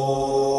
Oh.